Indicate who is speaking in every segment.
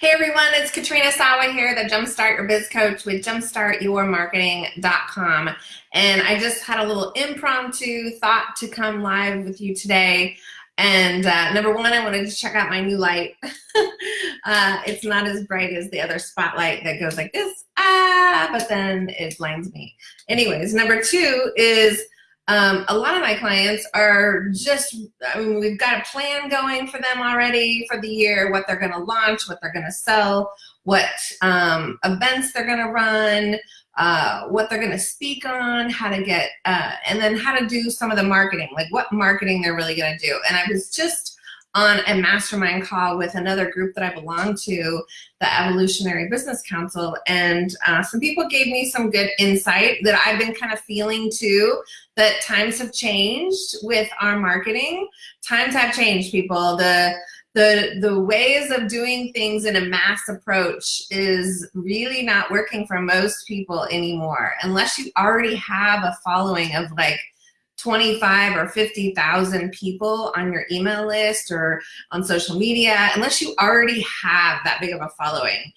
Speaker 1: Hey everyone, it's Katrina Sawa here, the Jumpstart Your Biz Coach with jumpstartyourmarketing.com. And I just had a little impromptu thought to come live with you today. And uh, number one, I wanted to check out my new light. uh, it's not as bright as the other spotlight that goes like this, ah, but then it blinds me. Anyways, number two is um, a lot of my clients are just, I mean, we've got a plan going for them already for the year, what they're going to launch, what they're going to sell, what um, events they're going to run, uh, what they're going to speak on, how to get, uh, and then how to do some of the marketing, like what marketing they're really going to do. And I was just on a mastermind call with another group that I belong to, the Evolutionary Business Council, and uh, some people gave me some good insight that I've been kind of feeling too, that times have changed with our marketing. Times have changed, people. The the the ways of doing things in a mass approach is really not working for most people anymore unless you already have a following of like 25 or 50,000 people on your email list or on social media, unless you already have that big of a following.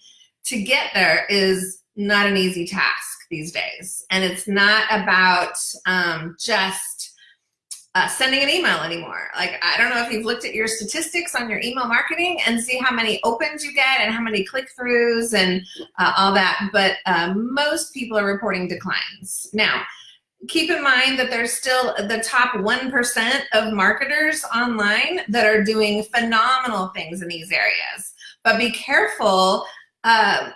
Speaker 1: To get there is not an easy task these days. And it's not about um, just uh, sending an email anymore. Like, I don't know if you've looked at your statistics on your email marketing and see how many opens you get and how many click-throughs and uh, all that, but uh, most people are reporting declines. Now, keep in mind that there's still the top 1% of marketers online that are doing phenomenal things in these areas. But be careful uh,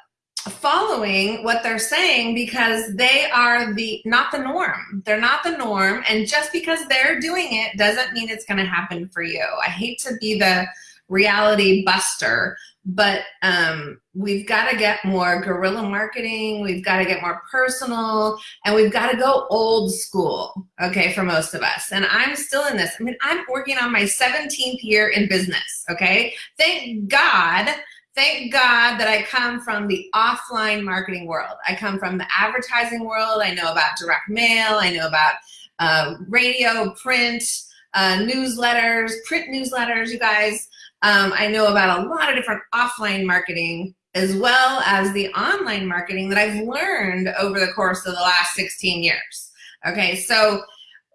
Speaker 1: following what they're saying because they are the not the norm. They're not the norm. And just because they're doing it doesn't mean it's going to happen for you. I hate to be the reality buster, but um, we've got to get more guerrilla marketing. We've got to get more personal and we've got to go old school, okay, for most of us. And I'm still in this. I mean, I'm working on my 17th year in business, okay? Thank God, thank God that I come from the offline marketing world. I come from the advertising world. I know about direct mail. I know about uh, radio, print, uh, newsletters, print newsletters, you guys. Um, I know about a lot of different offline marketing as well as the online marketing that I've learned over the course of the last 16 years. Okay, so,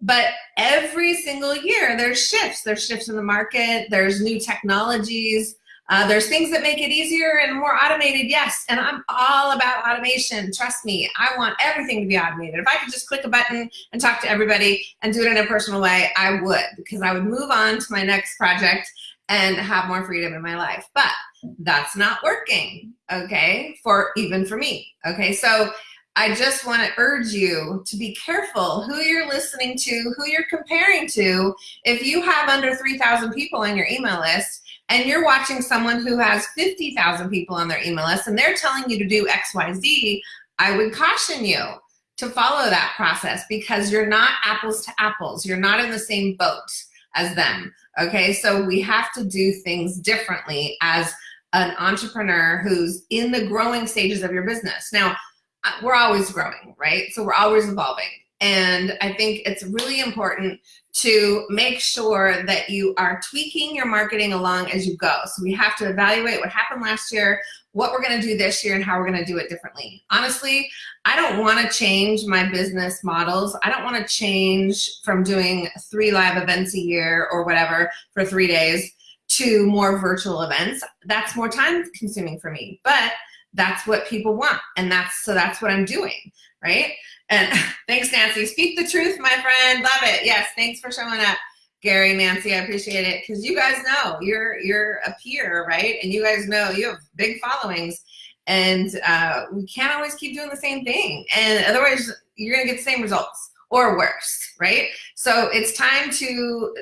Speaker 1: but every single year there's shifts. There's shifts in the market, there's new technologies, uh, there's things that make it easier and more automated, yes, and I'm all about automation. Trust me, I want everything to be automated. If I could just click a button and talk to everybody and do it in a personal way, I would, because I would move on to my next project and have more freedom in my life. But that's not working, okay, for even for me, okay? So I just want to urge you to be careful who you're listening to, who you're comparing to. If you have under 3,000 people on your email list and you're watching someone who has 50,000 people on their email list and they're telling you to do X, Y, Z, I would caution you to follow that process because you're not apples to apples. You're not in the same boat as them. Okay, so we have to do things differently as an entrepreneur who's in the growing stages of your business. Now, uh, we're always growing, right? So we're always evolving. And I think it's really important to make sure that you are tweaking your marketing along as you go. So we have to evaluate what happened last year, what we're gonna do this year, and how we're gonna do it differently. Honestly, I don't wanna change my business models. I don't wanna change from doing three live events a year or whatever for three days to more virtual events. That's more time consuming for me, but that's what people want. And that's, so that's what I'm doing, right? And thanks, Nancy. Speak the truth, my friend. Love it. Yes, thanks for showing up. Gary, Nancy, I appreciate it because you guys know you're you're a peer, right? And you guys know you have big followings, and uh, we can't always keep doing the same thing, and otherwise you're gonna get the same results or worse, right? So it's time to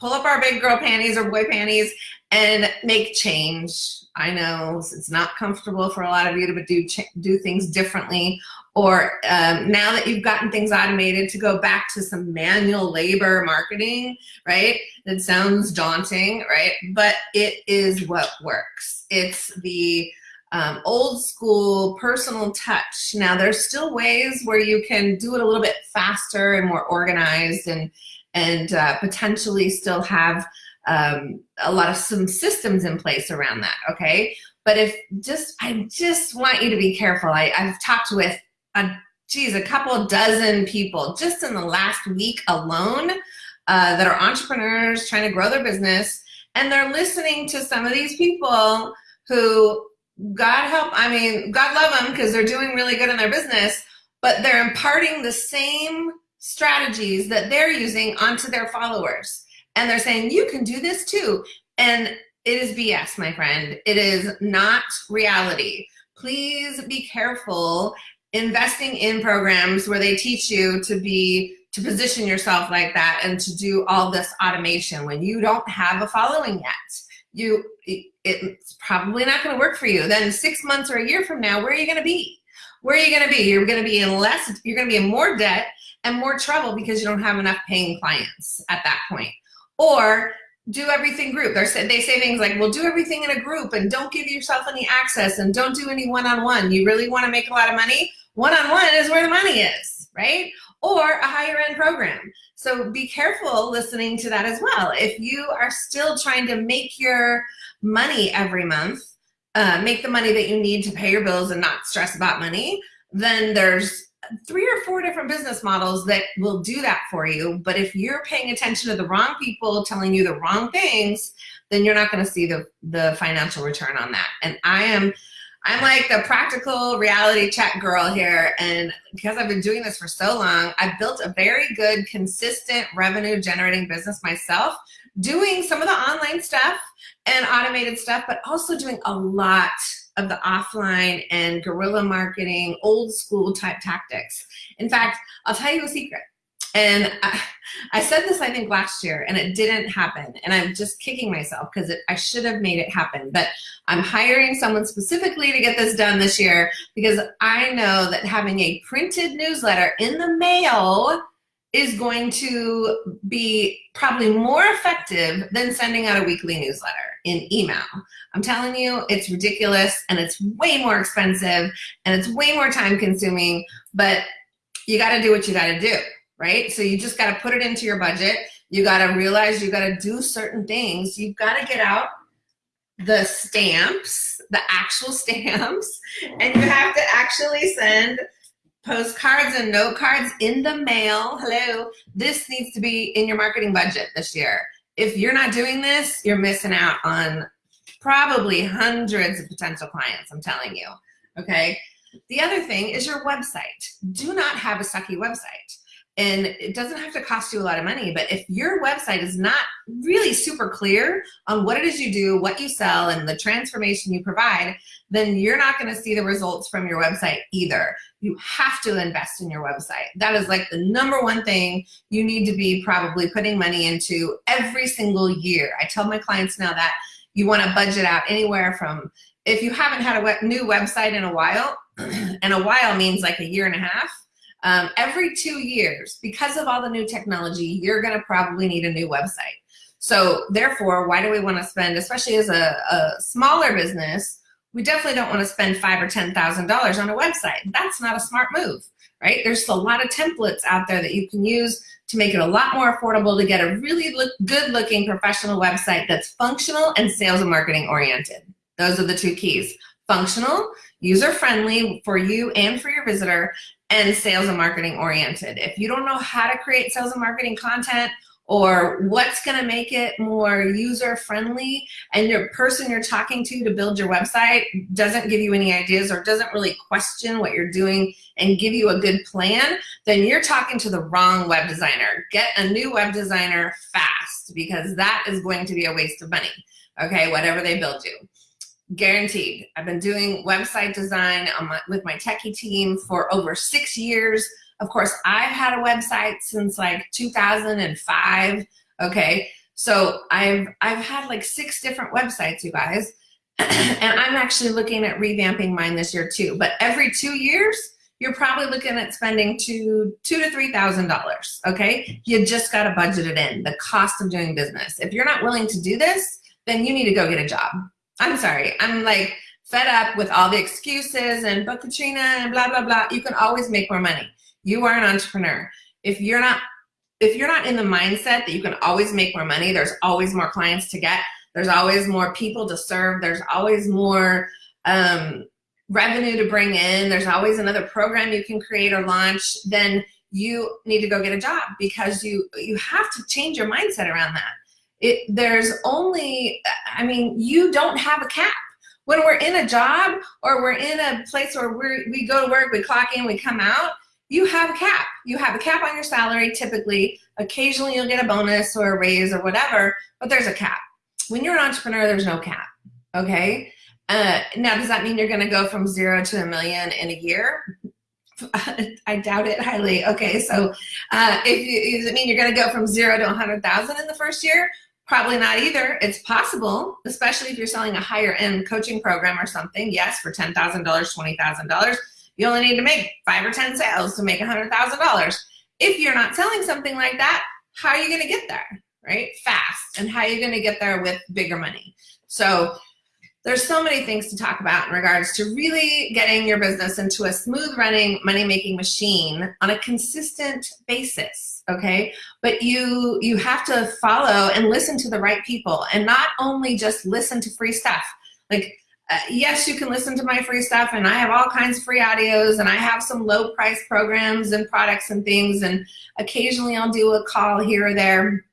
Speaker 1: pull up our big girl panties or boy panties and make change. I know it's not comfortable for a lot of you to do do things differently or um, now that you've gotten things automated to go back to some manual labor marketing, right? That sounds daunting, right? But it is what works. It's the um, old school personal touch. Now there's still ways where you can do it a little bit faster and more organized and, and uh, potentially still have um, a lot of some systems in place around that, okay? But if just, I just want you to be careful. I, I've talked with a, geez, a couple dozen people just in the last week alone uh, that are entrepreneurs trying to grow their business and they're listening to some of these people who God help, I mean, God love them because they're doing really good in their business, but they're imparting the same strategies that they're using onto their followers. And they're saying, you can do this too. And it is BS, my friend. It is not reality. Please be careful investing in programs where they teach you to be to position yourself like that and to do all this automation when you don't have a following yet you it's probably not going to work for you. Then six months or a year from now where are you going to be? Where are you going to be? You're going to be in less you're going to be in more debt and more trouble because you don't have enough paying clients at that point. Or do everything group. They're, they say things like well do everything in a group and don't give yourself any access and don't do any one-on-one. -on -one. you really want to make a lot of money? One-on-one -on -one is where the money is right or a higher end program. So be careful listening to that as well. If you are still trying to make your money every month, uh, make the money that you need to pay your bills and not stress about money, then there's three or four different business models that will do that for you. But if you're paying attention to the wrong people telling you the wrong things, then you're not gonna see the, the financial return on that. And I am I'm like the practical reality check girl here. And because I've been doing this for so long, I've built a very good, consistent revenue generating business myself, doing some of the online stuff and automated stuff, but also doing a lot of the offline and guerrilla marketing, old school type tactics. In fact, I'll tell you a secret. And I, I, said this, I think, last year, and it didn't happen. And I'm just kicking myself because I should have made it happen. But I'm hiring someone specifically to get this done this year because I know that having a printed newsletter in the mail is going to be probably more effective than sending out a weekly newsletter in email. I'm telling you, it's ridiculous and it's way more expensive and it's way more time consuming, but you gotta do what you gotta do right? So you just got to put it into your budget. You got to realize you got to do certain things. You've got to get out the stamps, the actual stamps, and you have to actually send postcards and note cards in the mail. Hello, this needs to be in your marketing budget this year. If you're not doing this, you're missing out on probably hundreds of potential clients, I'm telling you, okay? The other thing is your website. Do not have a sucky website and it doesn't have to cost you a lot of money but if your website is not really super clear on what it is you do what you sell and the transformation you provide then you're not going to see the results from your website either. You have to invest in your website. That is like the number one thing you need to be probably putting money into every single year. I tell my clients now that you want to budget out anywhere from if you haven't had a new website in a while and a while means like a year and a half um, every two years, because of all the new technology, you're gonna probably need a new website. So therefore, why do we wanna spend, especially as a, a smaller business, we definitely don't wanna spend five or $10,000 on a website. That's not a smart move, right? There's a lot of templates out there that you can use to make it a lot more affordable to get a really look, good looking professional website that's functional and sales and marketing oriented. Those are the two keys. Functional, user friendly for you and for your visitor, and sales and marketing oriented. If you don't know how to create sales and marketing content or what's gonna make it more user friendly and your person you're talking to to build your website doesn't give you any ideas or doesn't really question what you're doing and give you a good plan, then you're talking to the wrong web designer. Get a new web designer fast because that is going to be a waste of money, okay, whatever they build you guaranteed. I've been doing website design my, with my techie team for over six years. Of course, I've had a website since like 2005, okay? So I've, I've had like six different websites, you guys, and I'm actually looking at revamping mine this year too. But every two years, you're probably looking at spending two, two to three thousand dollars. Okay, you just got to budget it in. The cost of doing business. If you're not willing to do this, then you need to go get a job. I'm sorry, I'm like fed up with all the excuses and but Katrina and blah, blah, blah. You can always make more money. You are an entrepreneur. If you're not, if you're not in the mindset that you can always make more money, there's always more clients to get, there's always more people to serve, there's always more um, revenue to bring in, there's always another program you can create or launch, then you need to go get a job because you you have to change your mindset around that. It, there's only, I mean, you don't have a cap. When we're in a job or we're in a place where we we go to work, we clock in, we come out, you have a cap. You have a cap on your salary typically. Occasionally you'll get a bonus or a raise or whatever, but there's a cap. When you're an entrepreneur, there's no cap, okay? Uh, now, does that mean you're gonna go from zero to a million in a year? I doubt it highly. Okay, so uh, if you, does it mean you're gonna go from zero to 100,000 in the first year? Probably not either. It's possible, especially if you're selling a higher end coaching program or something. Yes, for $10,000, $20,000, you only need to make five or 10 sales to make $100,000. If you're not selling something like that, how are you gonna get there, right? Fast, and how are you gonna get there with bigger money? So there's so many things to talk about in regards to really getting your business into a smooth running money making machine on a consistent basis okay? But you you have to follow and listen to the right people. And not only just listen to free stuff. Like uh, yes you can listen to my free stuff and I have all kinds of free audios and I have some low price programs and products and things and occasionally I'll do a call here or there.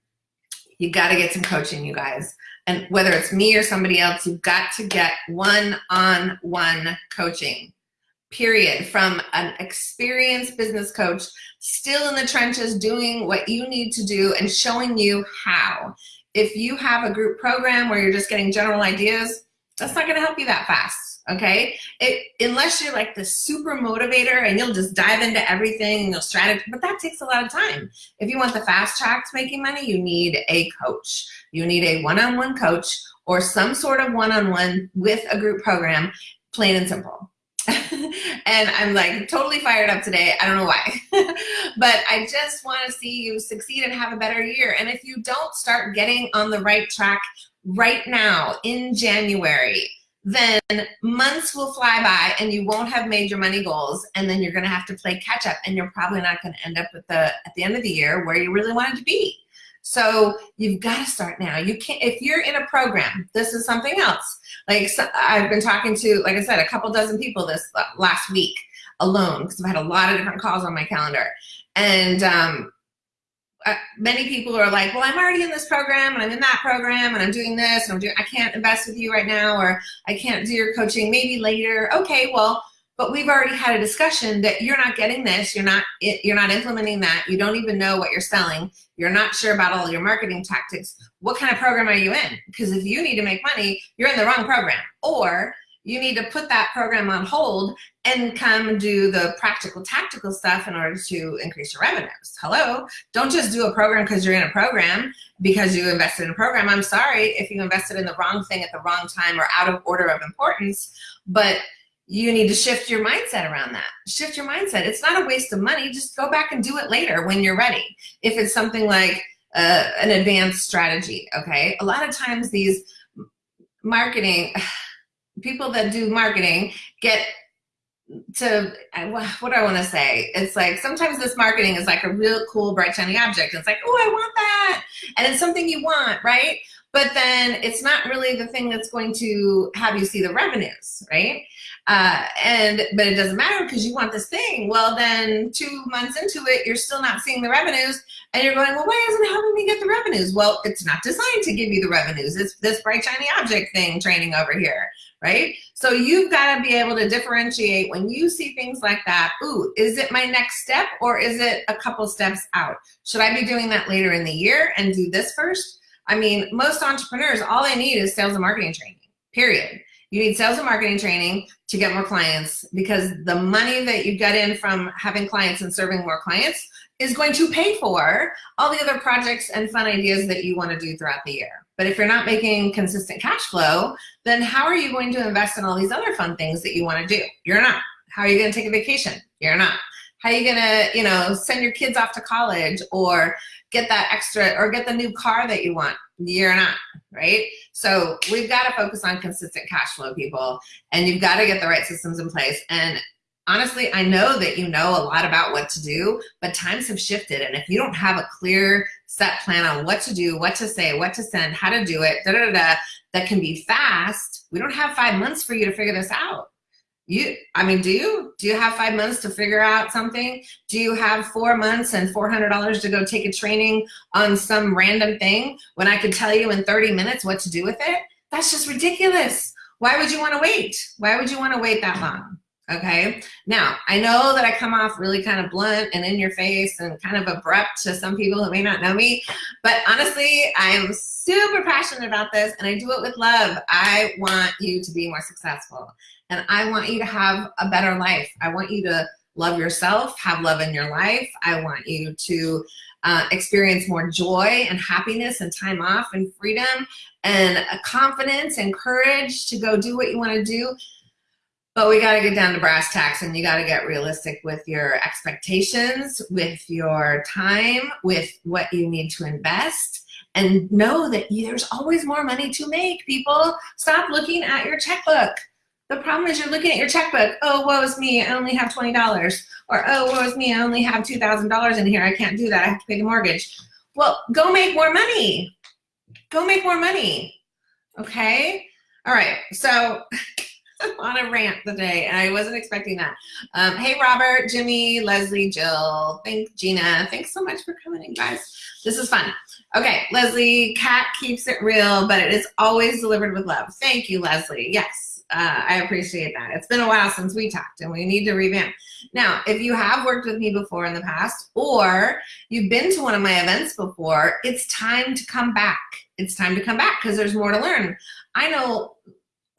Speaker 1: You got to get some coaching you guys. And whether it's me or somebody else, you've got to get one-on-one -on -one coaching, period, from an experienced business coach, still in the trenches doing what you need to do and showing you how. If you have a group program where you're just getting general ideas, that's not gonna help you that fast okay? It, unless you're like the super motivator and you'll just dive into everything and you'll strategize, but that takes a lot of time. If you want the fast track to making money, you need a coach. You need a one-on-one -on -one coach or some sort of one-on-one -on -one with a group program, plain and simple. and I'm like totally fired up today. I don't know why, but I just want to see you succeed and have a better year. And if you don't start getting on the right track right now in January, then months will fly by and you won't have made your money goals and then you're gonna have to play catch up and you're probably not gonna end up with the at the end of the year where you really wanted to be. So you've got to start now. You can't, if you're in a program, this is something else. Like so, I've been talking to, like I said, a couple dozen people this last week alone because I've had a lot of different calls on my calendar. And um, uh, many people are like, well, I'm already in this program and I'm in that program and I'm doing this and I'm doing, I can't invest with you right now or I can't do your coaching maybe later. Okay, well, but we've already had a discussion that you're not getting this, you're not, you're not implementing that, you don't even know what you're selling, you're not sure about all your marketing tactics. What kind of program are you in? Because if you need to make money, you're in the wrong program. Or you need to put that program on hold and come do the practical tactical stuff in order to increase your revenues. Hello, don't just do a program because you're in a program because you invested in a program. I'm sorry if you invested in the wrong thing at the wrong time or out of order of importance, but you need to shift your mindset around that. Shift your mindset. It's not a waste of money. Just go back and do it later when you're ready. If it's something like uh, an advanced strategy, okay? A lot of times these marketing, people that do marketing get to what do I want to say? It's like sometimes this marketing is like a real cool, bright, shiny object. It's like, oh, I want that. And it's something you want, right? But then it's not really the thing that's going to have you see the revenues, right? Uh, and but it doesn't matter because you want this thing. Well, then two months into it, you're still not seeing the revenues, and you're going, well, why isn't it helping me get the revenues? Well, it's not designed to give you the revenues. It's this bright shiny object thing training over here, right? So you've got to be able to differentiate when you see things like that. Ooh, is it my next step or is it a couple steps out? Should I be doing that later in the year and do this first? I mean, most entrepreneurs, all they need is sales and marketing training, period. You need sales and marketing training to get more clients because the money that you get in from having clients and serving more clients is going to pay for all the other projects and fun ideas that you want to do throughout the year. But if you're not making consistent cash flow, then how are you going to invest in all these other fun things that you want to do? You're not. How are you going to take a vacation? You're not. How are you going to, you know, send your kids off to college or get that extra or get the new car that you want? You're not, right? So we've got to focus on consistent cash flow, people, and you've got to get the right systems in place. And honestly, I know that you know a lot about what to do, but times have shifted. And if you don't have a clear set plan on what to do, what to say, what to send, how to do it, da da da, that can be fast, we don't have five months for you to figure this out. You, I mean, do you? Do you have five months to figure out something? Do you have four months and $400 to go take a training on some random thing when I could tell you in 30 minutes what to do with it? That's just ridiculous. Why would you want to wait? Why would you want to wait that long? Okay. Now, I know that I come off really kind of blunt and in your face and kind of abrupt to some people who may not know me, but honestly, I am super passionate about this and I do it with love. I want you to be more successful and I want you to have a better life. I want you to love yourself, have love in your life. I want you to uh, experience more joy and happiness and time off and freedom and confidence and courage to go do what you want to do. But we got to get down to brass tacks and you got to get realistic with your expectations, with your time, with what you need to invest and know that there's always more money to make, people. Stop looking at your checkbook. The problem is you're looking at your checkbook. Oh, woe is me, I only have $20. Or, oh, woe is me, I only have $2,000 in here. I can't do that, I have to pay the mortgage. Well, go make more money. Go make more money, okay? All right, so on a rant today, I wasn't expecting that. Um, hey, Robert, Jimmy, Leslie, Jill, thank Gina. Thanks so much for coming in, guys. This is fun. Okay, Leslie, Cat keeps it real, but it is always delivered with love. Thank you, Leslie. Yes, uh, I appreciate that. It's been a while since we talked and we need to revamp. Now, if you have worked with me before in the past or you've been to one of my events before, it's time to come back. It's time to come back because there's more to learn. I know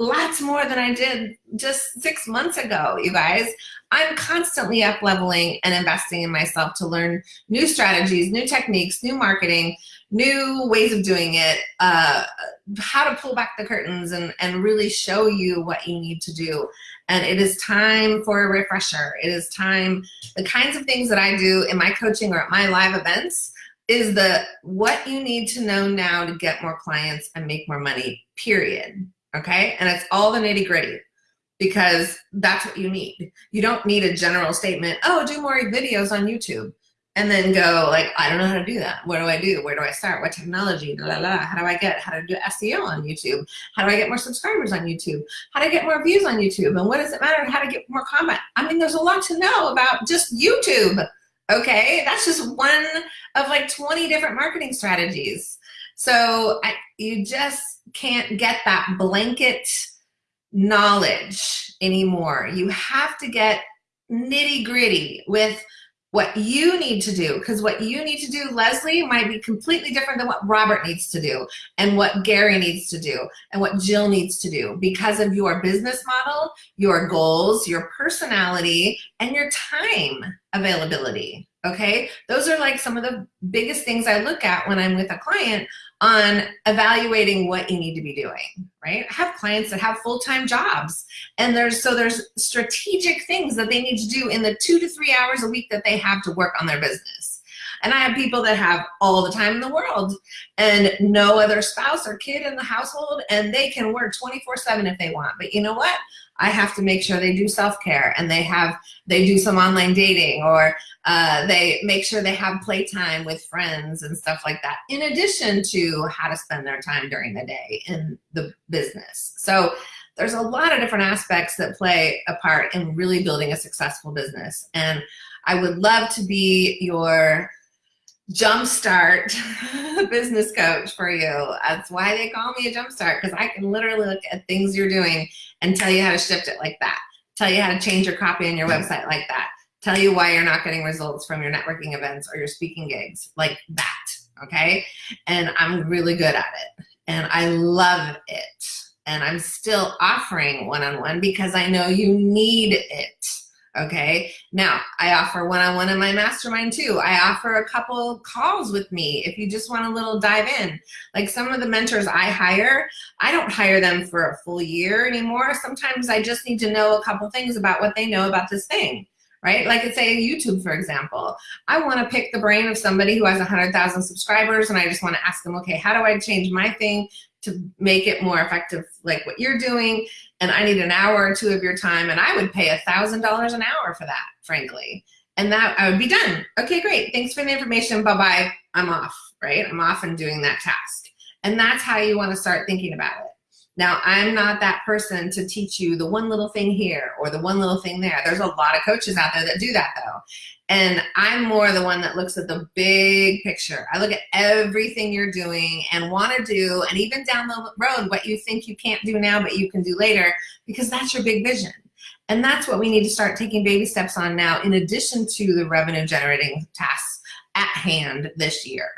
Speaker 1: lots more than I did just six months ago, you guys. I'm constantly up leveling and investing in myself to learn new strategies, new techniques, new marketing, new ways of doing it, uh, how to pull back the curtains and, and really show you what you need to do. And it is time for a refresher. It is time, the kinds of things that I do in my coaching or at my live events is the what you need to know now to get more clients and make more money, period. Okay, and it's all the nitty gritty because that's what you need. You don't need a general statement, oh, do more videos on YouTube and then go like, I don't know how to do that. What do I do? Where do I start? What technology? La, la. How do I get, how to do SEO on YouTube? How do I get more subscribers on YouTube? How to get more views on YouTube? And what does it matter? How to get more comment? I mean, there's a lot to know about just YouTube. Okay, that's just one of like 20 different marketing strategies. So I, you just can't get that blanket knowledge anymore. You have to get nitty gritty with what you need to do because what you need to do leslie might be completely different than what robert needs to do and what gary needs to do and what jill needs to do because of your business model your goals your personality and your time availability okay those are like some of the biggest things i look at when i'm with a client on evaluating what you need to be doing, right? I have clients that have full-time jobs and there's so there's strategic things that they need to do in the two to three hours a week that they have to work on their business. And I have people that have all the time in the world and no other spouse or kid in the household and they can work 24 seven if they want. But you know what? I have to make sure they do self-care and they have, they do some online dating or uh, they make sure they have playtime with friends and stuff like that, in addition to how to spend their time during the day in the business. So there's a lot of different aspects that play a part in really building a successful business. And I would love to be your jumpstart business coach for you. That's why they call me a jumpstart because I can literally look at things you're doing and tell you how to shift it like that. Tell you how to change your copy on your website like that. Tell you why you're not getting results from your networking events or your speaking gigs like that, okay? And I'm really good at it and I love it. And I'm still offering one-on-one -on -one because I know you need it okay? Now, I offer one-on-one -on -one in my mastermind too. I offer a couple calls with me if you just want a little dive in. Like some of the mentors I hire, I don't hire them for a full year anymore. Sometimes I just need to know a couple things about what they know about this thing right? Like it's say YouTube, for example. I want to pick the brain of somebody who has 100,000 subscribers and I just want to ask them, okay, how do I change my thing to make it more effective like what you're doing. And I need an hour or two of your time and I would pay a thousand dollars an hour for that frankly. And that I would be done. Okay great. Thanks for the information. Bye bye I'm off right? I'm off and doing that task. And that's how you want to start thinking about it now I'm not that person to teach you the one little thing here or the one little thing there there's a lot of coaches out there that do that though and I'm more the one that looks at the big picture. I look at everything you're doing and want to do, and even down the road, what you think you can't do now, but you can do later, because that's your big vision. And that's what we need to start taking baby steps on now, in addition to the revenue generating tasks at hand this year.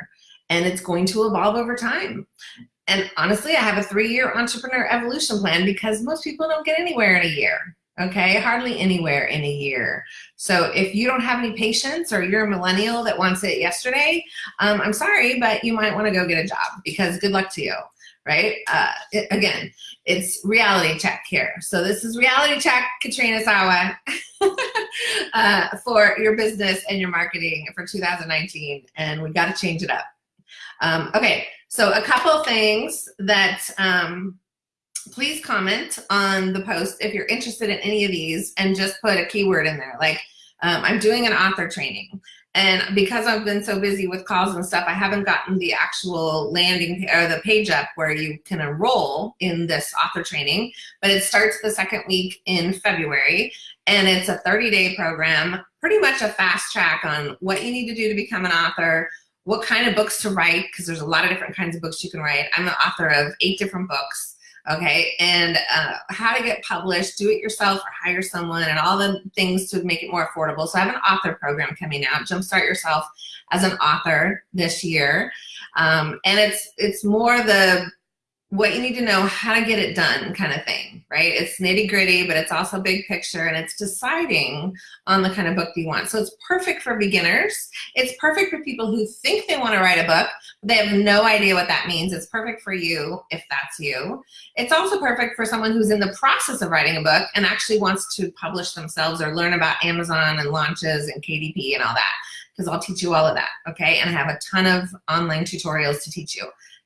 Speaker 1: And it's going to evolve over time. And honestly, I have a three year entrepreneur evolution plan because most people don't get anywhere in a year okay? Hardly anywhere in a year. So if you don't have any patience or you're a millennial that wants it yesterday, um, I'm sorry, but you might wanna go get a job because good luck to you, right? Uh, it, again, it's reality check here. So this is reality check, Katrina Sawa, uh, for your business and your marketing for 2019, and we gotta change it up. Um, okay, so a couple things that um, please comment on the post if you're interested in any of these and just put a keyword in there. Like um, I'm doing an author training and because I've been so busy with calls and stuff, I haven't gotten the actual landing or the page up where you can enroll in this author training, but it starts the second week in February and it's a 30 day program, pretty much a fast track on what you need to do to become an author, what kind of books to write, because there's a lot of different kinds of books you can write. I'm the author of eight different books okay? And uh, how to get published, do it yourself or hire someone and all the things to make it more affordable. So I have an author program coming out, Jumpstart Yourself as an author this year. Um, and it's, it's more the what you need to know how to get it done kind of thing, right? It's nitty gritty, but it's also big picture and it's deciding on the kind of book you want. So it's perfect for beginners. It's perfect for people who think they want to write a book, but they have no idea what that means. It's perfect for you if that's you. It's also perfect for someone who's in the process of writing a book and actually wants to publish themselves or learn about Amazon and launches and KDP and all that because I'll teach you all of that, okay? And I have a ton of online tutorials to teach you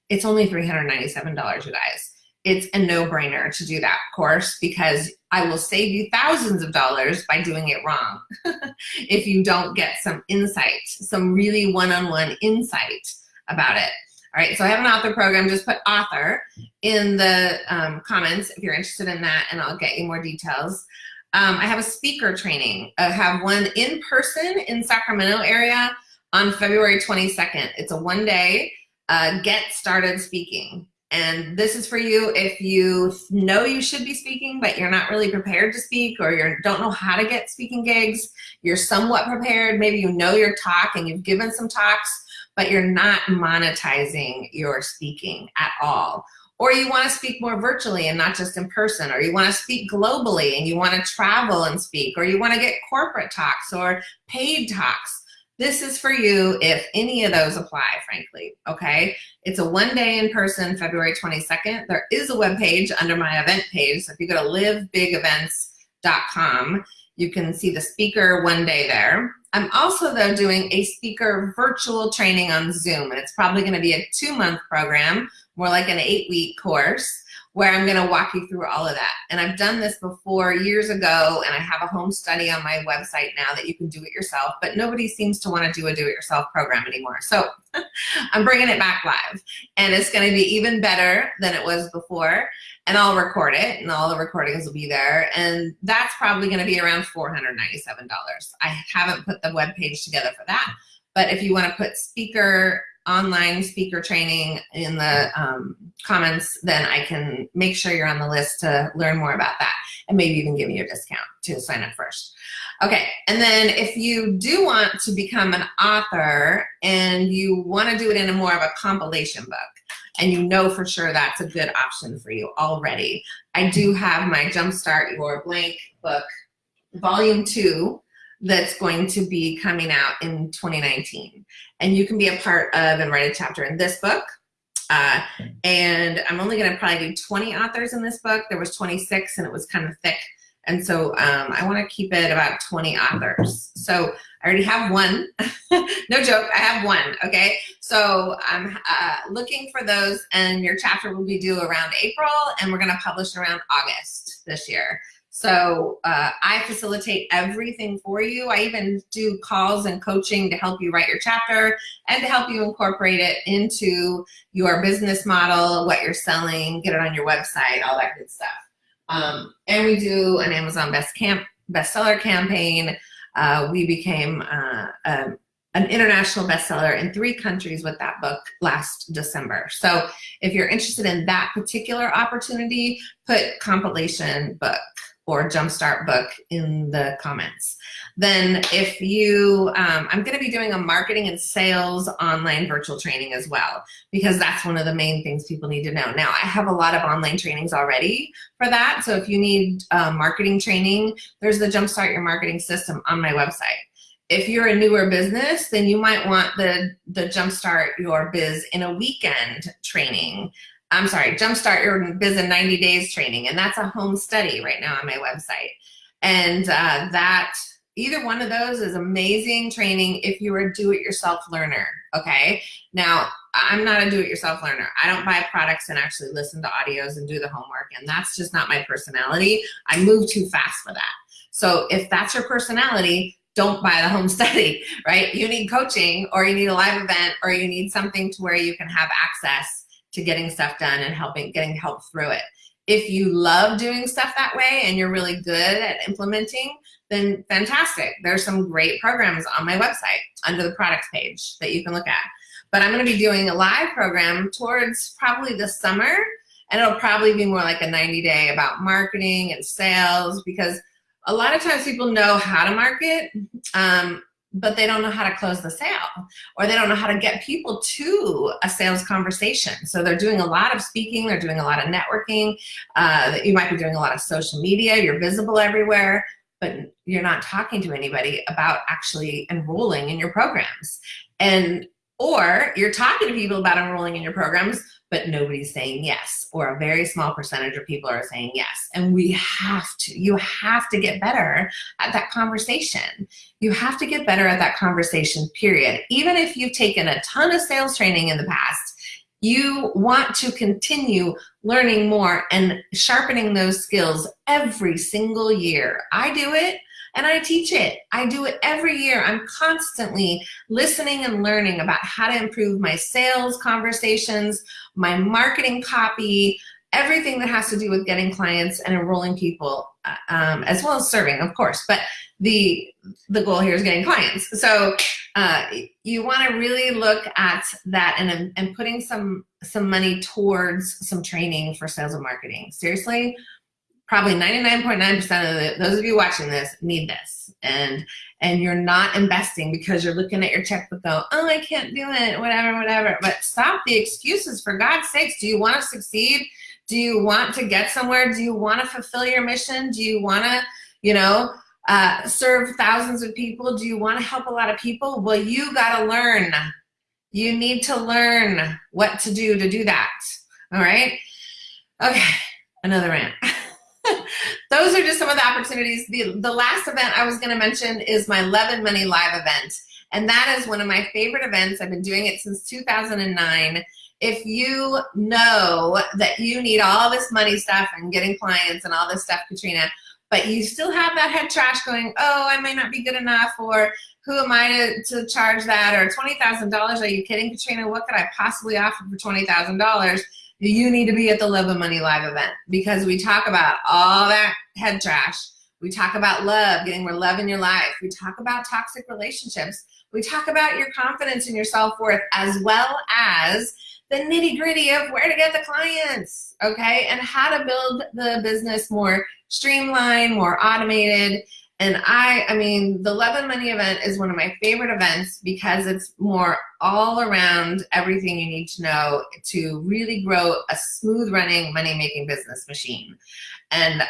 Speaker 1: it's only $397, you guys. It's a no-brainer to do that course because I will save you thousands of dollars by doing it wrong if you don't get some insight, some really one-on-one -on -one insight about it. All right, so I have an author program. Just put author in the um, comments if you're interested in that, and I'll get you more details. Um, I have a speaker training. I have one in person in Sacramento area on February 22nd. It's a one day uh, get started speaking. And this is for you if you know you should be speaking, but you're not really prepared to speak or you don't know how to get speaking gigs. You're somewhat prepared. Maybe you know your talk and you've given some talks, but you're not monetizing your speaking at all. Or you want to speak more virtually and not just in person, or you want to speak globally and you want to travel and speak, or you want to get corporate talks or paid talks this is for you if any of those apply, frankly, okay? It's a one day in person, February 22nd. There is a web page under my event page. So if you go to livebigevents.com, you can see the speaker one day there. I'm also though doing a speaker virtual training on Zoom and it's probably gonna be a two month program, more like an eight week course where I'm gonna walk you through all of that. And I've done this before years ago and I have a home study on my website now that you can do it yourself, but nobody seems to wanna do a do-it-yourself program anymore. So I'm bringing it back live and it's gonna be even better than it was before and I'll record it and all the recordings will be there and that's probably gonna be around $497. I haven't put the web page together for that, but if you wanna put speaker online speaker training in the um, comments, then I can make sure you're on the list to learn more about that and maybe even give you a discount to sign up first. Okay, and then if you do want to become an author and you want to do it in a more of a compilation book, and you know for sure that's a good option for you already, I do have my Jumpstart Your Blank book, volume two, that's going to be coming out in 2019. And you can be a part of and write a chapter in this book. Uh, and I'm only gonna probably do 20 authors in this book. There was 26 and it was kind of thick And so um, I want to keep it about 20 authors. So I already have one. no joke, I have one, okay? So I'm uh, looking for those and your chapter will be due around April and we're gonna publish around August this year. So uh, I facilitate everything for you. I even do calls and coaching to help you write your chapter and to help you incorporate it into your business model, what you're selling, get it on your website, all that good stuff. Um, and we do an Amazon Best Camp bestseller campaign. Uh, we became uh, a, an international bestseller in three countries with that book last December. So if you're interested in that particular opportunity, put compilation book or Jumpstart book in the comments. Then if you, um, I'm gonna be doing a marketing and sales online virtual training as well, because that's one of the main things people need to know. Now, I have a lot of online trainings already for that. So if you need uh, marketing training, there's the Jumpstart Your Marketing System on my website. If you're a newer business, then you might want the, the Jumpstart Your Biz in a weekend training I'm sorry, Jumpstart Your Biz in 90 Days training. And that's a home study right now on my website. And uh, that, either one of those is amazing training if you're a do-it-yourself learner, okay? Now, I'm not a do-it-yourself learner. I don't buy products and actually listen to audios and do the homework, and that's just not my personality. I move too fast for that. So if that's your personality, don't buy the home study, right? You need coaching or you need a live event or you need something to where you can have access to getting stuff done and helping getting help through it. If you love doing stuff that way and you're really good at implementing, then fantastic. There's some great programs on my website under the products page that you can look at. But I'm gonna be doing a live program towards probably the summer and it'll probably be more like a 90 day about marketing and sales because a lot of times people know how to market, um, but they don't know how to close the sale or they don't know how to get people to a sales conversation. So they're doing a lot of speaking, they're doing a lot of networking, uh, you might be doing a lot of social media, you're visible everywhere, but you're not talking to anybody about actually enrolling in your programs. And or you're talking to people about enrolling in your programs, but nobody's saying yes, or a very small percentage of people are saying yes. And we have to, you have to get better at that conversation. You have to get better at that conversation, period. Even if you've taken a ton of sales training in the past, you want to continue learning more and sharpening those skills every single year. I do it and I teach it. I do it every year. I'm constantly listening and learning about how to improve my sales conversations, my marketing copy, everything that has to do with getting clients and enrolling people, uh, um, as well as serving, of course. But the the goal here is getting clients. So uh, you want to really look at that and and putting some some money towards some training for sales and marketing. Seriously, probably 99.9% of the, those of you watching this need this. And and you're not investing because you're looking at your checkbook go, oh, I can't do it, whatever, whatever. But stop the excuses, for God's sakes. Do you want to succeed? Do you want to get somewhere? Do you want to fulfill your mission? Do you want to, you know, uh, serve thousands of people? Do you want to help a lot of people? Well, you got to learn. You need to learn what to do to do that. All right? Okay, another rant. those are just some of the opportunities. The, the last event I was gonna mention is my Love and Money Live event. And that is one of my favorite events. I've been doing it since 2009. If you know that you need all this money stuff and getting clients and all this stuff, Katrina, but you still have that head trash going, oh, I might not be good enough, or who am I to, to charge that, or $20,000, are you kidding, Katrina? What could I possibly offer for $20,000? You need to be at the Love and Money Live event because we talk about all that head trash. We talk about love, getting more love in your life. We talk about toxic relationships. We talk about your confidence and your self-worth as well as the nitty gritty of where to get the clients, okay? And how to build the business more streamlined, more automated, and I, I mean, the Love and Money event is one of my favorite events because it's more all around everything you need to know to really grow a smooth running money making business machine. And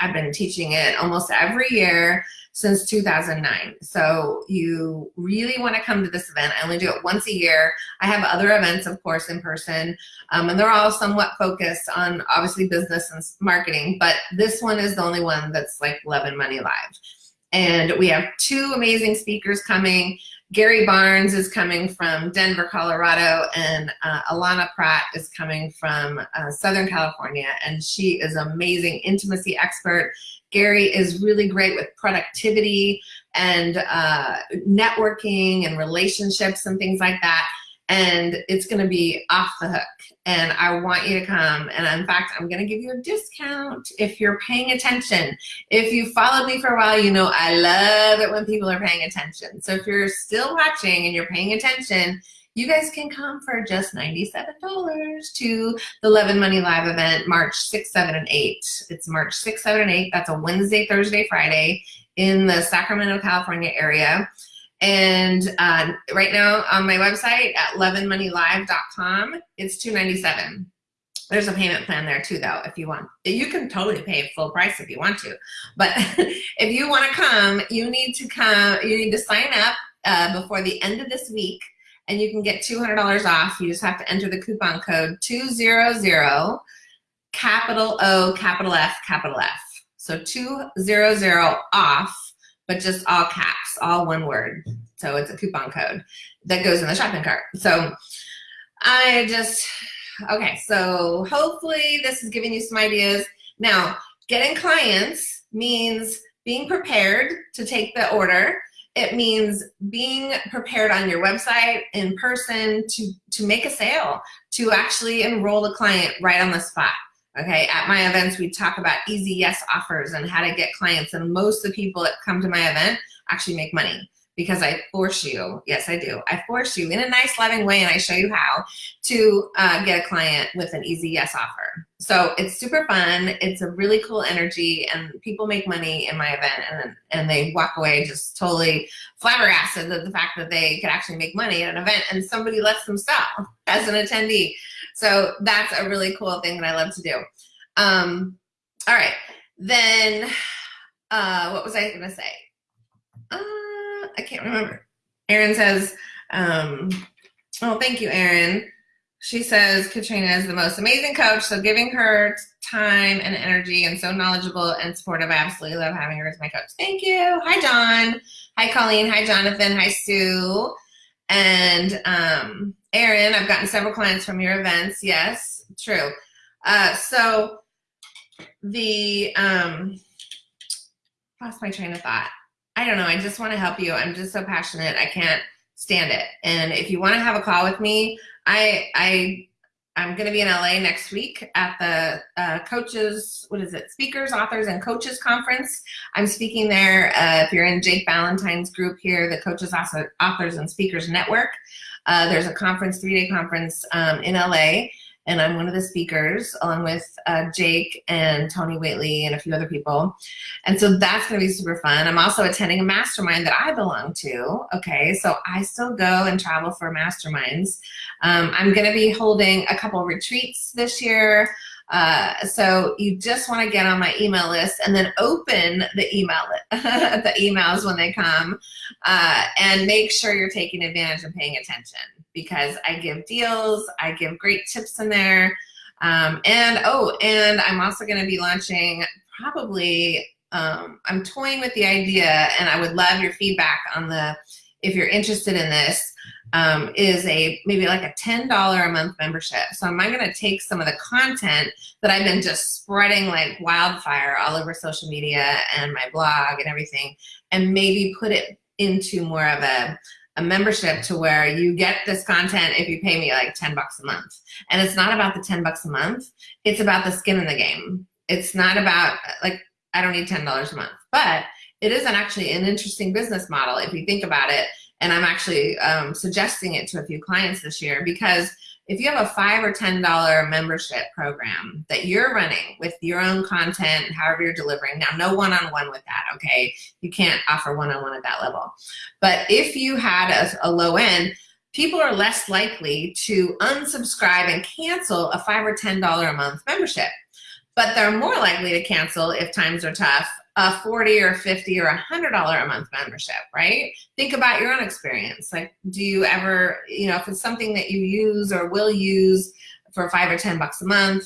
Speaker 1: I've been teaching it almost every year since 2009. So you really want to come to this event. I only do it once a year. I have other events, of course, in person, um, and they're all somewhat focused on obviously business and marketing, but this one is the only one that's like Love and Money Live. And we have two amazing speakers coming. Gary Barnes is coming from Denver, Colorado, and uh, Alana Pratt is coming from uh, Southern California, and she is an amazing intimacy expert. Gary is really great with productivity and uh, networking and relationships and things like that. And it's gonna be off the hook. And I want you to come. And in fact, I'm gonna give you a discount if you're paying attention. If you followed me for a while, you know I love it when people are paying attention. So if you're still watching and you're paying attention, you guys can come for just $97 to the Love and Money Live event, March 6, 7, and 8. It's March 6, 7, and 8. That's a Wednesday, Thursday, Friday in the Sacramento, California area. And uh, right now on my website at loveandmoneylive.com, it's 297. There's a payment plan there too, though, if you want. You can totally pay full price if you want to. But if you want to come, you need to come, you need to sign up uh, before the end of this week and you can get $200 off. You just have to enter the coupon code 200 capital O, capital F, capital F. So 200 off, but just all caps, all one word. So it's a coupon code that goes in the shopping cart. So I just, okay, so hopefully this is giving you some ideas. Now, getting clients means being prepared to take the order it means being prepared on your website in person to, to make a sale, to actually enroll a client right on the spot. Okay, at my events, we talk about easy yes offers and how to get clients. And most of the people that come to my event actually make money because I force you, yes I do, I force you in a nice loving way and I show you how to uh, get a client with an easy yes offer. So it's super fun, it's a really cool energy and people make money in my event and, and they walk away just totally flabbergasted at the fact that they could actually make money at an event and somebody lets them sell as an attendee. So that's a really cool thing that I love to do. Um, all right, then uh, what was I gonna say? Uh, I can't remember. Erin says, um, oh, thank you, Erin. She says Katrina is the most amazing coach, so giving her time and energy and so knowledgeable and supportive. I absolutely love having her as my coach. Thank you. Hi, John. Hi, Colleen. Hi, Jonathan. Hi, Sue. And um, Erin, I've gotten several clients from your events. Yes, true. Uh, so the, um, lost my train of thought. I don't know, I just want to help you. I'm just so passionate. I can't stand it. And if you want to have a call with me, I, I, I'm going to be in LA next week at the uh, coaches, what is it, speakers, authors, and coaches conference. I'm speaking there. Uh, if you're in Jake Valentine's group here, the Coaches, Authors, and Speakers Network, uh, there's a conference, three-day conference um, in LA and I'm one of the speakers along with uh, Jake and Tony Waitley and a few other people. And so that's gonna be super fun. I'm also attending a mastermind that I belong to, okay? So I still go and travel for masterminds. Um, I'm gonna be holding a couple retreats this year. Uh, so you just want to get on my email list and then open the email the emails when they come uh, and make sure you're taking advantage and paying attention because I give deals, I give great tips in there. Um, and oh, and I'm also going to be launching probably, um, I'm toying with the idea and I would love your feedback on the, if you're interested in this, um, is a maybe like a $10 a month membership. So am I going to take some of the content that I've been just spreading like wildfire all over social media and my blog and everything and maybe put it into more of a a membership to where you get this content if you pay me like 10 bucks a month. And it's not about the 10 bucks a month. It's about the skin in the game. It's not about like, I don't need $10 a month, but it is an actually an interesting business model if you think about it. And I'm actually um, suggesting it to a few clients this year because if you have a five or ten dollar membership program that you're running with your own content however you're delivering now no one-on-one -on -one with that okay? You can't offer one-on-one -on -one at that level. But if you had a, a low end people are less likely to unsubscribe and cancel a five or ten dollar a month membership. But they're more likely to cancel if times are tough a 40 or 50 or a hundred dollar a month membership right? Think about your own experience. Like do you ever you know if it's something that you use or will use for five or ten bucks a month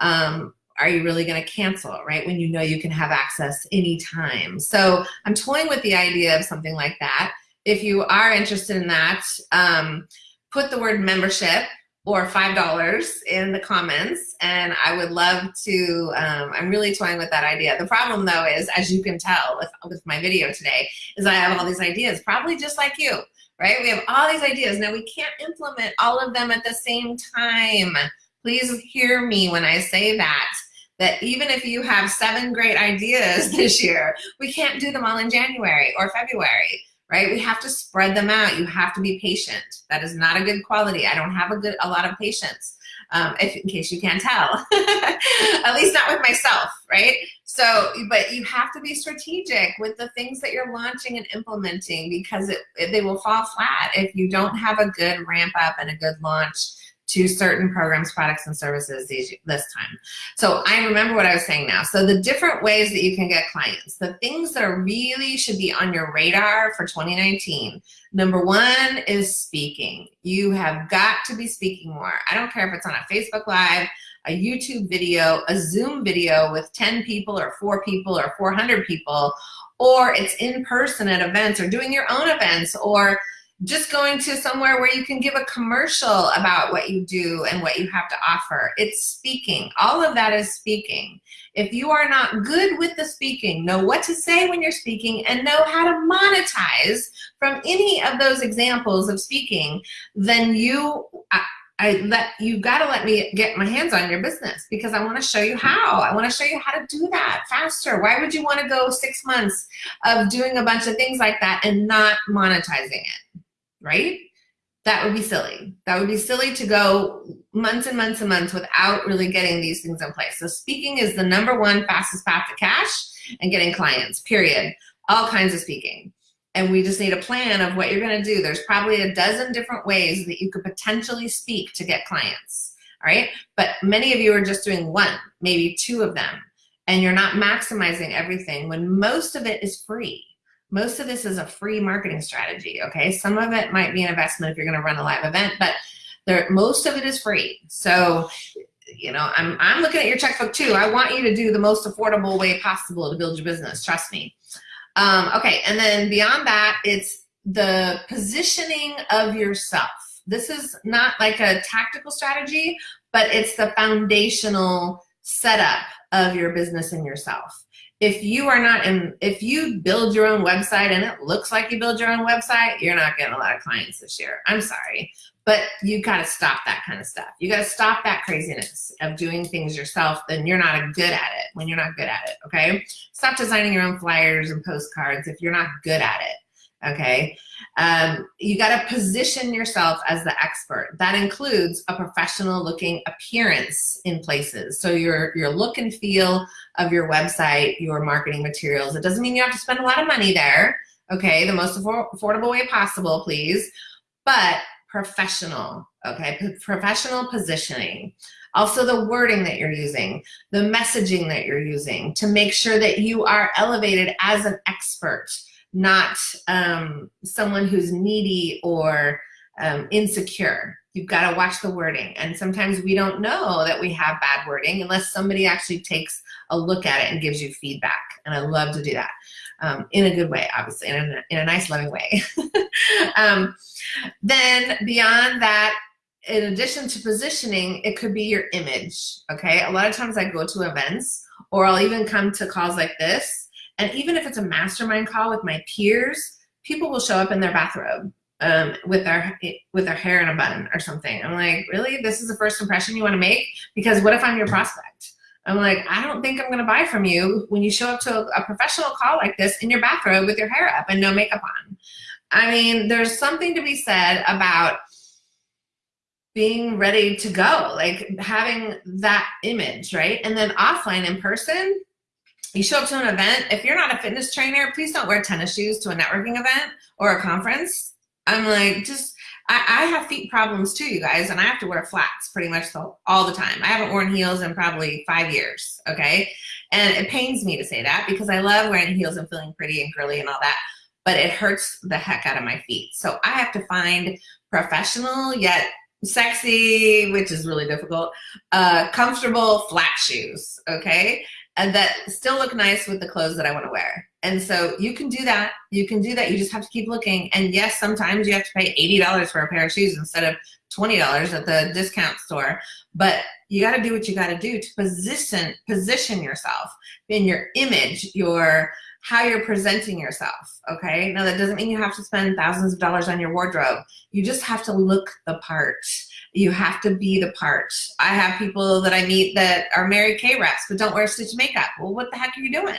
Speaker 1: um, are you really going to cancel right? When you know you can have access anytime. So i'm toying with the idea of something like that. If you are interested in that um, put the word membership or $5 in the comments and I would love to, um, I'm really toying with that idea. The problem though is, as you can tell with, with my video today, is I have all these ideas, probably just like you, right? We have all these ideas. Now we can't implement all of them at the same time. Please hear me when I say that, that even if you have seven great ideas this year, we can't do them all in January or February right? We have to spread them out. You have to be patient. That is not a good quality. I don't have a good a lot of patience, um, if in case you can't tell. At least not with myself, right? So, but you have to be strategic with the things that you're launching and implementing because it, it they will fall flat if you don't have a good ramp up and a good launch to certain programs, products, and services these, this time. So I remember what I was saying now. So the different ways that you can get clients, the things that are really should be on your radar for 2019. Number one is speaking. You have got to be speaking more. I don't care if it's on a Facebook Live, a YouTube video, a Zoom video with 10 people or four people or 400 people, or it's in person at events or doing your own events or just going to somewhere where you can give a commercial about what you do and what you have to offer. It's speaking. All of that is speaking. If you are not good with the speaking, know what to say when you're speaking and know how to monetize from any of those examples of speaking, then you, I, I let you got to let me get my hands on your business because I want to show you how. I want to show you how to do that faster. Why would you want to go six months of doing a bunch of things like that and not monetizing it? Right? That would be silly. That would be silly to go months and months and months without really getting these things in place. So speaking is the number one fastest path to cash and getting clients, period. All kinds of speaking. And we just need a plan of what you're gonna do. There's probably a dozen different ways that you could potentially speak to get clients, all right? But many of you are just doing one, maybe two of them, and you're not maximizing everything when most of it is free. Most of this is a free marketing strategy, okay? Some of it might be an investment if you're gonna run a live event, but there, most of it is free. So, you know, I'm, I'm looking at your checkbook too. I want you to do the most affordable way possible to build your business, trust me. Um, okay, and then beyond that, it's the positioning of yourself. This is not like a tactical strategy, but it's the foundational setup of your business and yourself if you are not in, if you build your own website and it looks like you build your own website, you're not getting a lot of clients this year. I'm sorry, but you got to stop that kind of stuff. You got to stop that craziness of doing things yourself. Then you're not good at it when you're not good at it. Okay. Stop designing your own flyers and postcards if you're not good at it okay? Um, you gotta position yourself as the expert. That includes a professional looking appearance in places. So your, your look and feel of your website, your marketing materials. It doesn't mean you have to spend a lot of money there, okay? The most affordable way possible, please. But professional, okay? P professional positioning. Also the wording that you're using, the messaging that you're using to make sure that you are elevated as an expert not um, someone who's needy or um, insecure. You've got to watch the wording. And sometimes we don't know that we have bad wording unless somebody actually takes a look at it and gives you feedback. And I love to do that um, in a good way, obviously, in a, in a nice, loving way. um, then beyond that, in addition to positioning, it could be your image, okay? A lot of times I go to events or I'll even come to calls like this and even if it's a mastermind call with my peers, people will show up in their bathrobe um, with their with their hair in a bun or something. I'm like, really? This is the first impression you want to make? Because what if I'm your prospect? I'm like, I don't think I'm going to buy from you when you show up to a, a professional call like this in your bathrobe with your hair up and no makeup on. I mean, there's something to be said about being ready to go, like having that image, right? And then offline in person, you show up to an event, if you're not a fitness trainer, please don't wear tennis shoes to a networking event or a conference. I'm like, just, I, I have feet problems too, you guys, and I have to wear flats pretty much all the time. I haven't worn heels in probably five years, okay? And it pains me to say that because I love wearing heels and feeling pretty and girly and all that, but it hurts the heck out of my feet. So I have to find professional yet sexy, which is really difficult, uh, comfortable flat shoes, okay? And that still look nice with the clothes that I wanna wear. And so you can do that. You can do that. You just have to keep looking. And yes, sometimes you have to pay $80 for a pair of shoes instead of $20 at the discount store. But you got to do what you got to do to position position yourself in your image, your how you're presenting yourself. Okay. Now that doesn't mean you have to spend thousands of dollars on your wardrobe. You just have to look the part. You have to be the part. I have people that I meet that are Mary Kay reps but don't wear stitch makeup. Well, what the heck are you doing?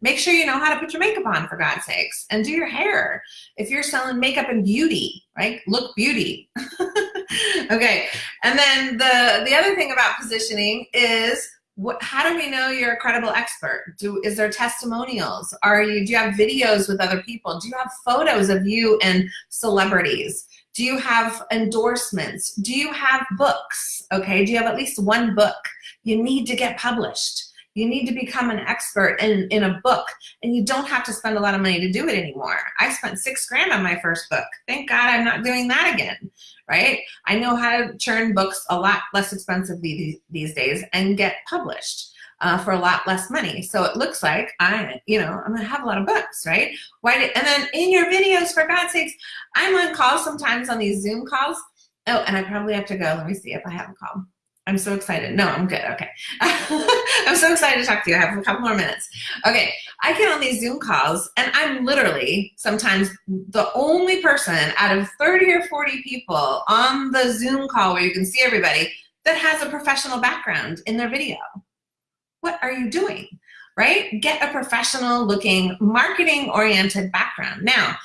Speaker 1: Make sure you know how to put your makeup on for God's sakes and do your hair. If you're selling makeup and beauty, right? Look beauty. okay. And then the, the other thing about positioning is what, how do we know you're a credible expert? Do, is there testimonials? Are you, do you have videos with other people? Do you have photos of you and celebrities? Do you have endorsements? Do you have books? Okay, do you have at least one book? You need to get published. You need to become an expert in, in a book and you don't have to spend a lot of money to do it anymore. I spent six grand on my first book. Thank God I'm not doing that again, right? I know how to churn books a lot less expensively these days and get published uh, for a lot less money. So it looks like I, you know, I'm gonna have a lot of books, right? Why? And then in your videos, for God's sakes, I'm on calls sometimes on these Zoom calls. Oh, and I probably have to go. Let me see if I have a call. I'm so excited. No, I'm good. Okay. I'm so excited to talk to you. I have a couple more minutes. Okay. I get on these Zoom calls and I'm literally sometimes the only person out of 30 or 40 people on the Zoom call where you can see everybody that has a professional background in their video what are you doing? Right? Get a professional looking marketing oriented background. Now,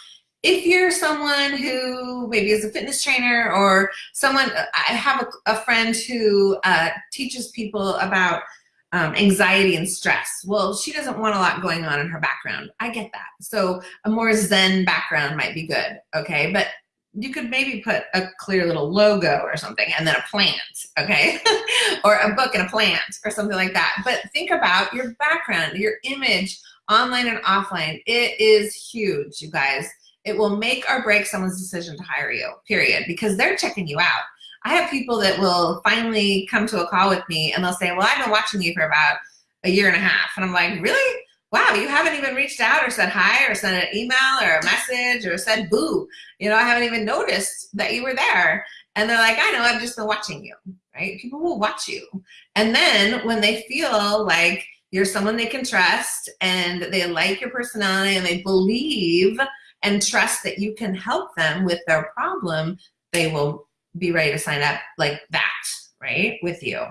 Speaker 1: if you're someone who maybe is a fitness trainer or someone, I have a, a friend who uh, teaches people about um, anxiety and stress. Well, she doesn't want a lot going on in her background. I get that. So a more zen background might be good, okay? But you could maybe put a clear little logo or something and then a plant, okay? or a book and a plant or something like that. But think about your background, your image, online and offline. It is huge, you guys. It will make or break someone's decision to hire you, period, because they're checking you out. I have people that will finally come to a call with me and they'll say, well, I've been watching you for about a year and a half. And I'm like, really? wow, you haven't even reached out or said hi or sent an email or a message or said boo. You know, I haven't even noticed that you were there. And they're like, I know, I've just been watching you, right? People will watch you. And then when they feel like you're someone they can trust and they like your personality and they believe and trust that you can help them with their problem, they will be ready to sign up like that, right, with you.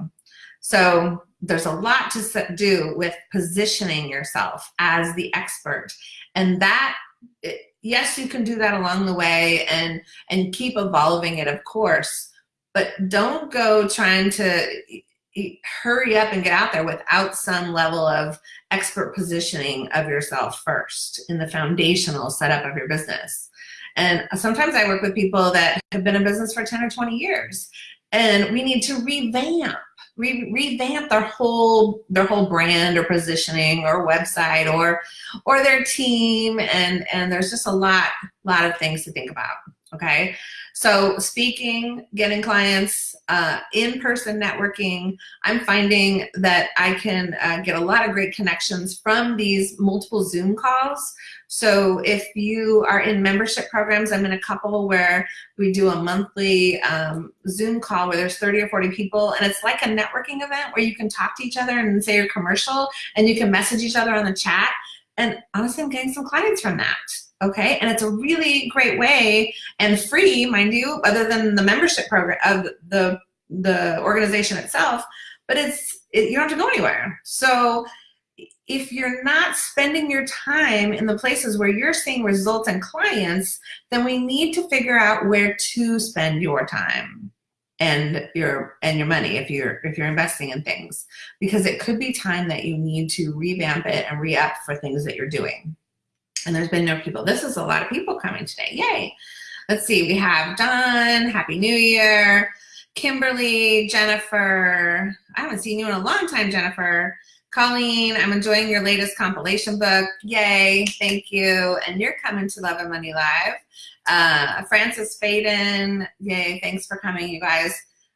Speaker 1: So there's a lot to do with positioning yourself as the expert. And that, yes, you can do that along the way and, and keep evolving it, of course, but don't go trying to hurry up and get out there without some level of expert positioning of yourself first in the foundational setup of your business. And sometimes I work with people that have been in business for 10 or 20 years and we need to revamp re revamp their whole their whole brand or positioning or website or or their team and and there's just a lot lot of things to think about okay? So speaking getting clients uh, in-person networking i'm finding that i can uh, get a lot of great connections from these multiple zoom calls. So if you are in membership programs, I'm in a couple where we do a monthly um, Zoom call where there's 30 or 40 people and it's like a networking event where you can talk to each other and say your commercial and you can message each other on the chat. And honestly, I'm getting some clients from that okay and it's a really great way and free mind you other than the membership program of the the organization itself but it's it, you don't have to go anywhere. So if you're not spending your time in the places where you're seeing results and clients, then we need to figure out where to spend your time and your and your money if you're if you're investing in things because it could be time that you need to revamp it and re-up for things that you're doing and there's been no people this is a lot of people coming today yay let's see, we have Don, Happy New Year, Kimberly, Jennifer. I haven't seen you in a long time, Jennifer. Colleen, I'm enjoying your latest compilation book. Yay, thank you. And you're coming to Love and Money Live. Uh, Francis Faden, yay, thanks for coming, you guys.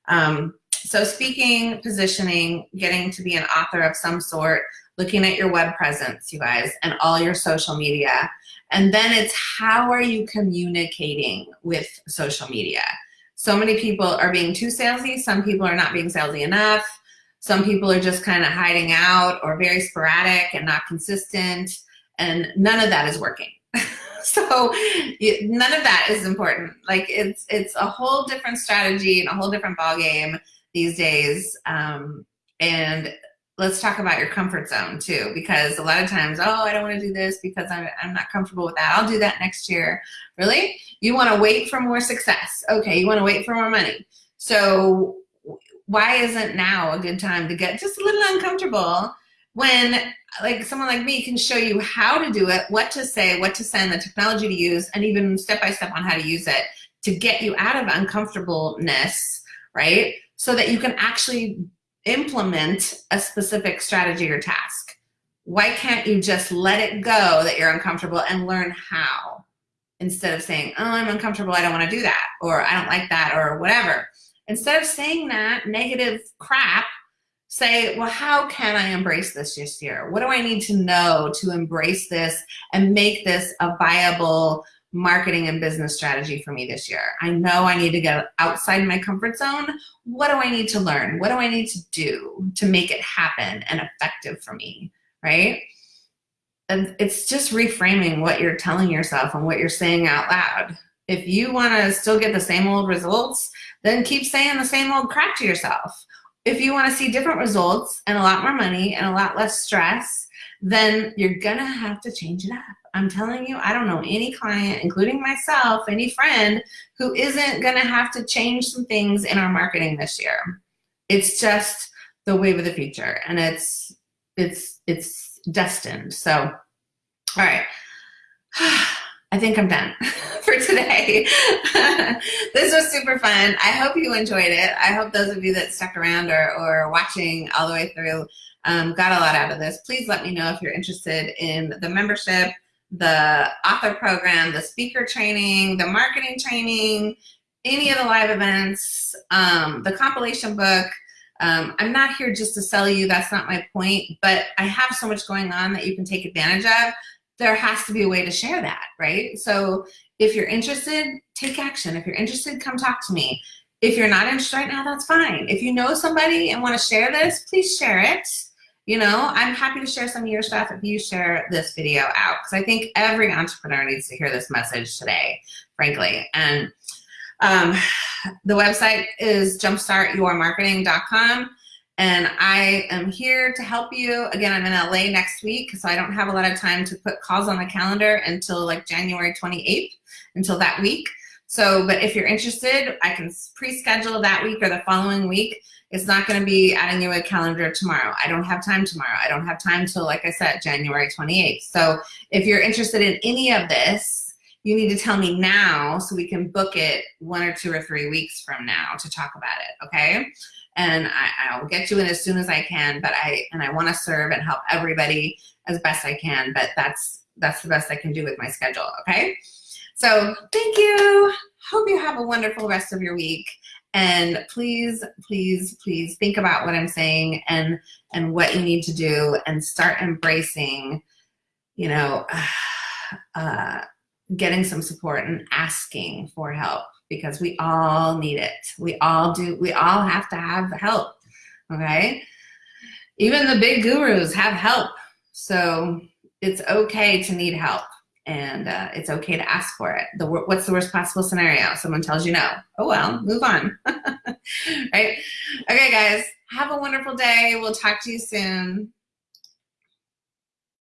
Speaker 1: Um, so speaking, positioning, getting to be an author of some sort, looking at your web presence, you guys, and all your social media. And then it's how are you communicating with social media? So many people are being too salesy. Some people are not being salesy enough. Some people are just kind of hiding out or very sporadic and not consistent. And none of that is working. so none of that is important. Like it's, it's a whole different strategy and a whole different ball game these days. Um, and let's talk about your comfort zone too, because a lot of times, oh, I don't want to do this because I'm, I'm not comfortable with that. I'll do that next year. Really? You want to wait for more success. Okay, you want to wait for more money. So why isn't now a good time to get just a little uncomfortable when like someone like me can show you how to do it, what to say, what to send, the technology to use, and even step by step on how to use it to get you out of uncomfortableness, right? So that you can actually implement a specific strategy or task? Why can't you just let it go that you're uncomfortable and learn how? Instead of saying, oh, I'm uncomfortable, I don't wanna do that, or I don't like that, or whatever. Instead of saying that negative crap, say, well, how can I embrace this this year? What do I need to know to embrace this and make this a viable marketing and business strategy for me this year. I know I need to get outside my comfort zone. What do I need to learn? What do I need to do to make it happen and effective for me, right? And it's just reframing what you're telling yourself and what you're saying out loud. If you want to still get the same old results, then keep saying the same old crap to yourself. If you want to see different results and a lot more money and a lot less stress, then you're going to have to change it up. I'm telling you, I don't know any client, including myself, any friend, who isn't gonna have to change some things in our marketing this year. It's just the wave of the future and it's, it's, it's destined. So, all right. I think I'm done for today. this was super fun. I hope you enjoyed it. I hope those of you that stuck around or, or watching all the way through um, got a lot out of this. Please let me know if you're interested in the membership the author program, the speaker training, the marketing training, any of the live events, um, the compilation book. Um, I'm not here just to sell you, that's not my point, but I have so much going on that you can take advantage of. There has to be a way to share that, right? So if you're interested, take action. If you're interested, come talk to me. If you're not interested right now, that's fine. If you know somebody and wanna share this, please share it. You know, I'm happy to share some of your stuff if you share this video out because I think every entrepreneur needs to hear this message today, frankly. And um, the website is jumpstartyourmarketing.com and I am here to help you. Again, I'm in LA next week, so I don't have a lot of time to put calls on the calendar until like January 28th, until that week. So, but if you're interested, I can pre-schedule that week or the following week it's not going to be adding you a calendar tomorrow. I don't have time tomorrow. I don't have time till, like I said, January 28th. So if you're interested in any of this, you need to tell me now so we can book it one or two or three weeks from now to talk about it, okay? And I, will get you in as soon as I can, but I, and I wanna serve and help everybody as best I can, but that's, that's the best I can do with my schedule, okay? So thank you. Hope you have a wonderful rest of your week. And please, please, please think about what I'm saying and, and what you need to do and start embracing, you know, uh, getting some support and asking for help because we all need it. We all do, we all have to have help, okay? Even the big gurus have help. So it's okay to need help and uh, it's okay to ask for it. The, what's the worst possible scenario? Someone tells you no. Oh well, move on. right? Okay, guys, have a wonderful day. We'll talk to you soon.